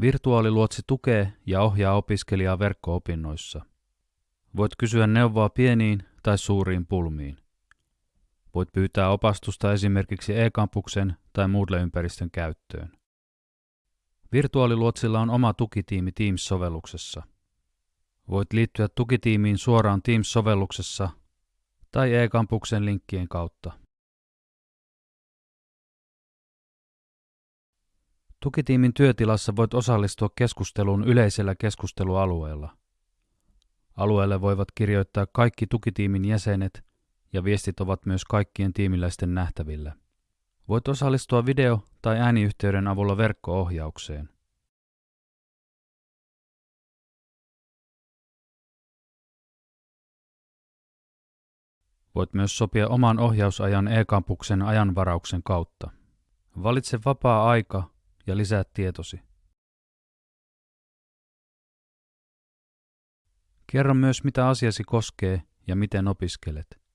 Virtuaaliluotsi tukee ja ohjaa opiskelijaa verkko-opinnoissa. Voit kysyä neuvoa pieniin tai suuriin pulmiin. Voit pyytää opastusta esimerkiksi e-kampuksen tai Moodle-ympäristön käyttöön. Virtuaaliluotsilla on oma tukitiimi Teams-sovelluksessa. Voit liittyä tukitiimiin suoraan Teams-sovelluksessa tai e-kampuksen linkkien kautta. Tukitiimin työtilassa voit osallistua keskusteluun yleisellä keskustelualueella. Alueelle voivat kirjoittaa kaikki tukitiimin jäsenet ja viestit ovat myös kaikkien tiimiläisten nähtävillä. Voit osallistua video- tai ääniyhteyden avulla verkko-ohjaukseen. Voit myös sopia oman ohjausajan e-kampuksen ajanvarauksen kautta. Valitse vapaa aika ja lisää tietosi. Kerro myös, mitä asiasi koskee ja miten opiskelet.